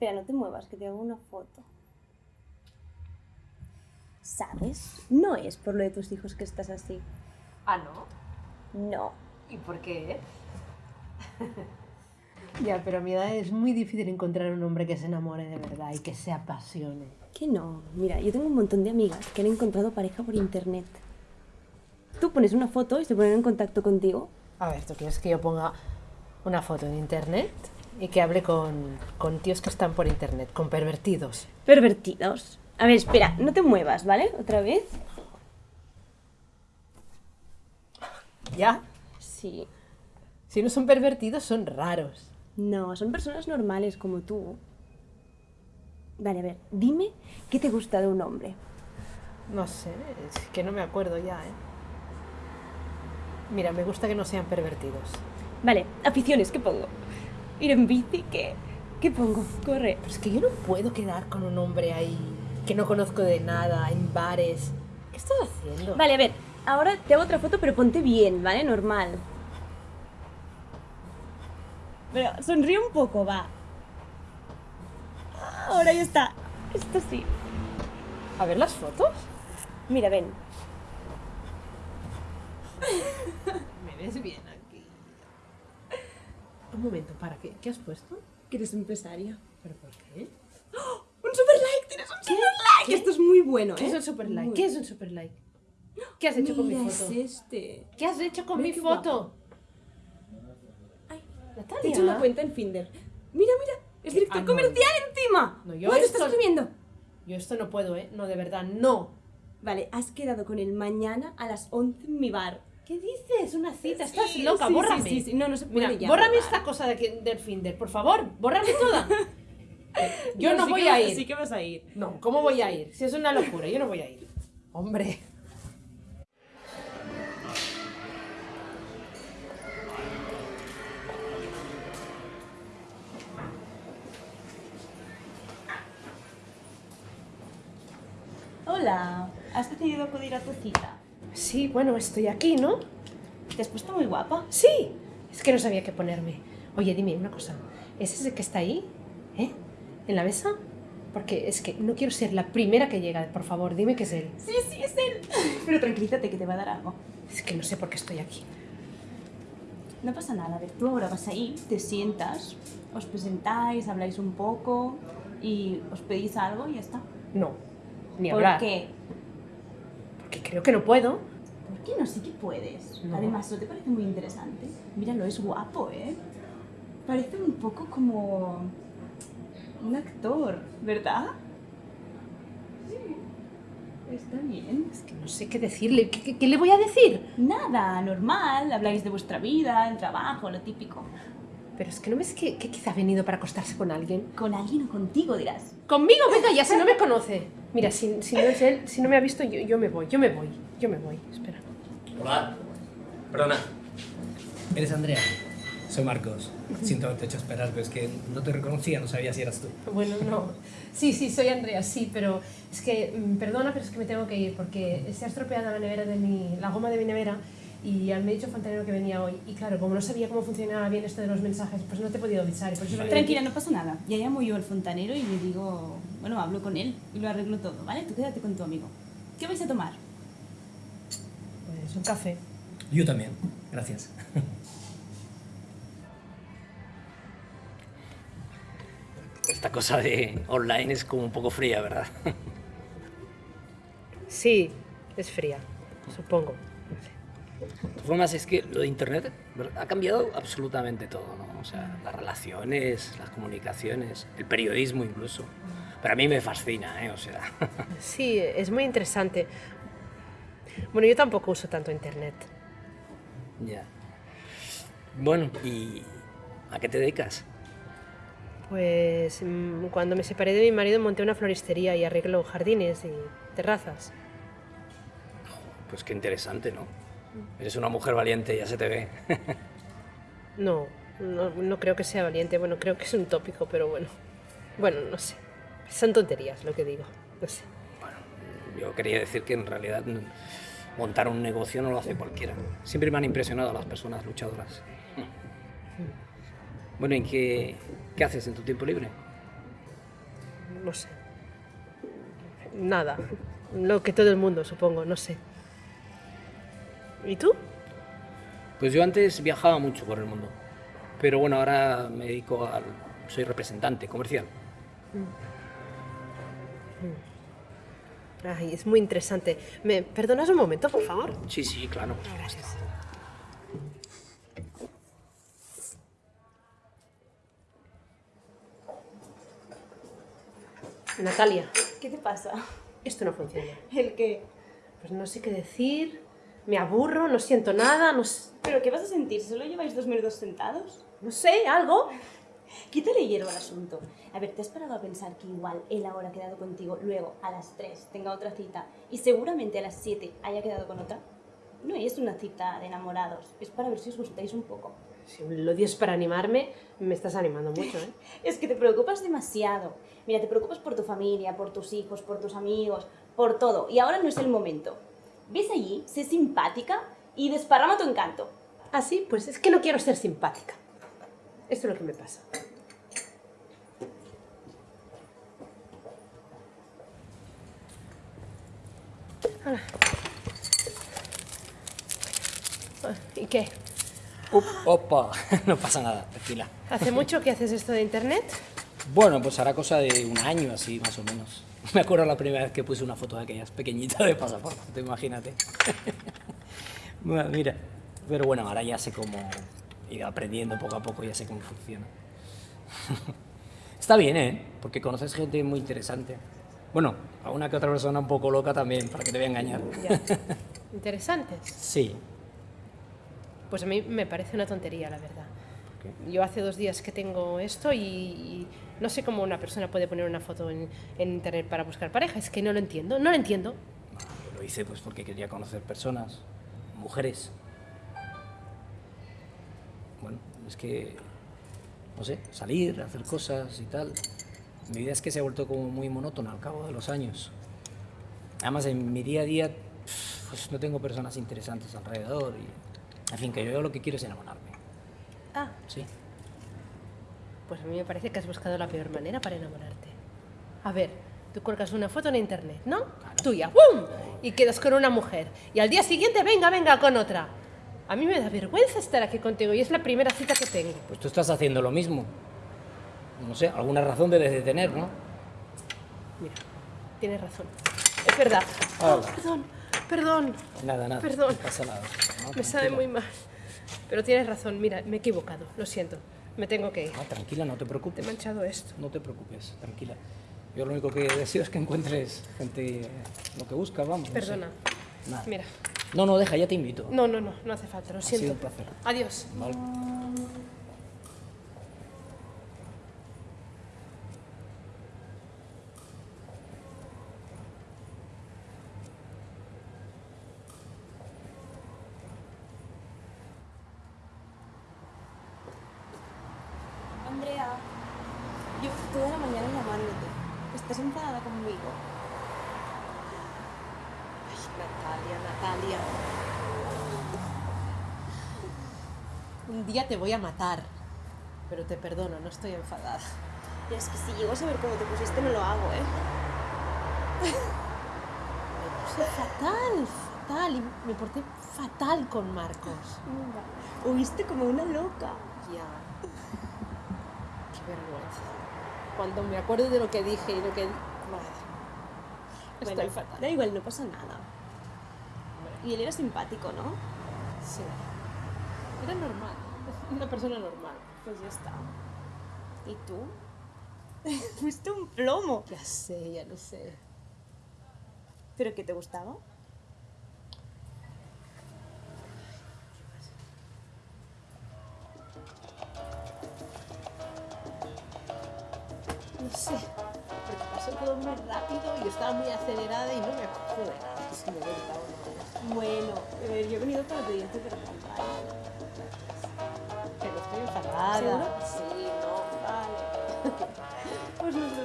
Espera, no te muevas, que te hago una foto. ¿Sabes? No es por lo de tus hijos que estás así. Ah, ¿no? No. ¿Y por qué? Ya, pero a mi edad es muy difícil encontrar un hombre que se enamore de verdad y que se apasione. Que no. Mira, yo tengo un montón de amigas que han encontrado pareja por internet. Tú pones una foto y se ponen en contacto contigo. A ver, ¿tú quieres que yo ponga una foto en internet y que hable con, con tíos que están por internet, con pervertidos? Pervertidos. A ver, espera, no te muevas, ¿vale? Otra vez. ¿Ya? Sí. Si no son pervertidos, son raros. No, son personas normales como tú. Vale, a ver, dime qué te gusta de un hombre. No sé, es que no me acuerdo ya, ¿eh? Mira, me gusta que no sean pervertidos. Vale, aficiones, ¿qué pongo? Ir en bici, ¿qué? ¿Qué pongo? Corre. Pero es que yo no puedo quedar con un hombre ahí que no conozco de nada, en bares. ¿Qué estás haciendo? Vale, a ver, ahora te hago otra foto, pero ponte bien, ¿vale? Normal. Pero sonríe un poco, va. Ahora ya está. Esto sí. A ver las fotos. Mira, ven. Me ves bien aquí. Un momento, para, ¿qué, qué has puesto? Que eres empresaria. ¿Pero por qué? ¡Un super like! ¡Tienes un super like! Esto es muy bueno, ¿eh? ¿Qué es un super like? Muy ¿Qué es un super like? ¿Qué has hecho con mi Mira, foto? es este. ¿Qué has hecho con Mira mi qué foto? Ay, Natalia. te he hecho una cuenta en Finder. Mira, mira. Es director Ah, no. comercial encima. No, yo ¿Cuánto esto- estás? Yo esto no puedo, ¿eh? No, de verdad, no. Vale, has quedado con él mañana a las 11 en mi bar. ¿Qué dices? Una cita, estás Sí, loca, sí, bórrame. sí, sí, sí. No, no se puede Mira, ya, bórrame esta cosa de aquí, del Finder, por favor, bórrame toda. Yo no, sí voy que a ir. Sí que vas a ir. No, ¿cómo voy a ir? Si es una locura, yo no voy a ir. Hombre. Hola, ¿has decidido acudir a tu cita? Sí, bueno, estoy aquí, ¿no? Te has puesto muy guapa. Sí. Es que no sabía qué ponerme. Oye, dime una cosa. ¿Es ese que está ahí? ¿Eh? ¿En la mesa? Porque es que no quiero ser la primera que llega. Por favor, dime que es él. Sí, sí, es él. Pero tranquilízate que te va a dar algo. Es que no sé por qué estoy aquí. No pasa nada, a ver, tú ahora vas ahí, te sientas, os presentáis, habláis un poco y os pedís algo y ya está. No. Ni ¿Por hablar. qué? Creo que no puedo. ¿Por qué no? Sí que puedes. No. Además, ¿no te parece muy interesante? Míralo, es guapo, ¿eh? Parece un poco como un actor, ¿verdad? Sí, está bien. Es que no sé qué decirle. ¿Qué, qué- qué le voy a decir? Nada, normal, habláis de vuestra vida, el trabajo, lo típico. Pero es que no ves que, que quizá ha venido para acostarse con alguien. Con alguien o contigo, dirás. Conmigo, venga, ya si no me conoce. Mira, si, si no es él, si no me ha visto, yo, yo me voy, yo me voy, yo me voy. Espera. Hola. Perdona. ¿Eres Andrea? Soy Marcos. Siento haberte hecho esperar, pero es que no te reconocía, no sabía si eras tú. Bueno, no. Sí, sí, soy Andrea, sí, pero es que, mm, perdona, pero es que me tengo que ir porque se ha estropeado la nevera de mi, la goma de mi nevera y me ha dicho el fontanero que venía hoy. Y claro, como no sabía cómo funcionaba bien esto de los mensajes, pues no te he podido avisar. y por eso venido Tranquila, no pasa nada. Ya llamo yo al fontanero y le digo, bueno, hablo con él y lo arreglo todo, ¿vale? Tú quédate con tu amigo. ¿Qué vais a tomar? Pues un café. Yo también. Gracias. Esta cosa de online es como un poco fría, ¿verdad? Sí, es fría, supongo. De todas formas, es que lo de Internet ha cambiado absolutamente todo, ¿no? O sea, las relaciones, las comunicaciones, el periodismo incluso. Pero a mí me fascina, ¿eh? O sea, Sí, es muy interesante. Bueno, yo tampoco uso tanto internet. ya. Bueno, ¿y a qué te dedicas? Pues mm, cuando me separé de mi marido monté una floristería y arreglo jardines y terrazas. Pues qué interesante, ¿no? Eres una mujer valiente, ya se te ve. No, no, no creo que sea valiente. Bueno, creo que es un tópico, pero bueno. Bueno, no sé. Son tonterías lo que digo. No sé. Bueno, yo quería decir que en realidad mm, montar un negocio no lo hace cualquiera. Siempre me han impresionado las personas luchadoras. Bueno, ¿y qué, qué haces en tu tiempo libre? no sé. Nada. Lo que todo el mundo, supongo, no sé. ¿Y tú? Pues yo antes viajaba mucho por el mundo, pero bueno, ahora me dedico al... soy representante comercial. Ay, es muy interesante. ¿Me perdonas un momento, por favor? Sí, sí, claro. por. Gracias. Natalia, ¿Qué te pasa? esto no funciona. ¿El qué? Pues no sé qué decir, me aburro, no siento nada, no, s- ¿Pero qué vas a sentir? ¿Solo lleváis dos minutos sentados? no sé, algo. Quítale hierro al asunto. A ver, ¿te has parado a pensar que igual él ahora ha quedado contigo, luego a las 3 tenga otra cita y seguramente a las 7 haya quedado con otra? No es una cita de enamorados, es para ver si os gustáis un poco. Si lo dices para animarme, me estás animando mucho, ¿eh? Es que te preocupas demasiado. Mira, te preocupas por tu familia, por tus hijos, por tus amigos, por todo. Y ahora no es el momento. Ves allí, sé simpática y desparrama tu encanto. Ah, sí, pues es que no quiero ser simpática. Esto es lo que me pasa. Hala. Ah, ¿Y qué? Up, opa, no pasa nada, tranquila. ¿Hace mucho que haces esto de internet? Bueno, pues hará cosa de un año así, más o menos. Me acuerdo la primera vez que puse una foto de aquellas pequeñitas de pasaporte, te imagínate. Bueno, Mira, pero bueno, ahora ya sé cómo ir aprendiendo poco a poco, ya sé cómo funciona. Está bien, ¿eh? Porque conoces gente muy interesante. Bueno, a una que otra persona un poco loca también, para que te voy a engañar. Ya. Interesantes. Sí. Pues a mí me parece una tontería, la verdad. ¿Por Yo hace dos días que tengo esto y, no sé cómo una persona puede poner una foto en, internet para buscar pareja. Es que no lo entiendo, no lo entiendo. Lo hice pues porque quería conocer personas, mujeres. Bueno, es que, no sé, salir, hacer cosas y tal. Mi vida es que se ha vuelto como muy monótona al cabo de los años. Además, en mi día a día, pues no tengo personas interesantes alrededor y, en fin, que yo lo que quiero es enamorarme. Ah, Sí. pues a mí me parece que has buscado la peor manera para enamorarte. A ver, tú cuelgas una foto en internet, ¿no? Tuya, ¡pum! Y quedas con una mujer. Y al día siguiente, venga, venga, con otra. A mí me da vergüenza estar aquí contigo y es la primera cita que tengo. Pues tú estás haciendo lo mismo. No sé, alguna razón debes de tener, ¿no? Mira, tienes razón. Es verdad. Oh, perdón, perdón. Nada, nada. Perdón. No pasa nada. No, Me sabe muy mal. Pero tienes razón, mira, me he equivocado, lo siento. Me tengo que ir. Ah, tranquila, no te Te he preocupes. manchado esto. No te preocupes, tranquila. Yo lo único que deseo es que encuentres gente eh, lo que buscas, vamos. no sé. Perdona. Nada. Mira. No, no, deja, ya te invito. No, no, no, no hace falta, lo sido siento. un placer. Adiós. Vale. Andrea, yo toda la mañana llamándote. ¿Estás enfadada conmigo? Ay, Natalia, Natalia. Un día te voy a matar. Pero te perdono, no estoy enfadada. Es que si llego a saber cómo te pusiste, no lo hago, ¿eh? Me puse fatal, fatal. Y me porté fatal con Marcos. Huiste como una loca. Ya. Qué vergüenza. Cuando me acuerdo de lo que dije y lo que... Madre. Estoy Bueno, fatal. Da igual, no pasa nada. Y él era simpático, ¿no? Sí. Era normal. Una persona normal. Pues ya está. ¿Y tú? Fuiste un plomo. Ya sé, ya lo sé. ¿Pero qué te gustaba? sé, porque pasó todo muy rápido y yo estaba muy acelerada y no me acuerdo de nada. Si me he bueno, yo he venido para pedirte perdón. Pero estoy enfadada. ¿Seguro? Sí, no, vale. pues nos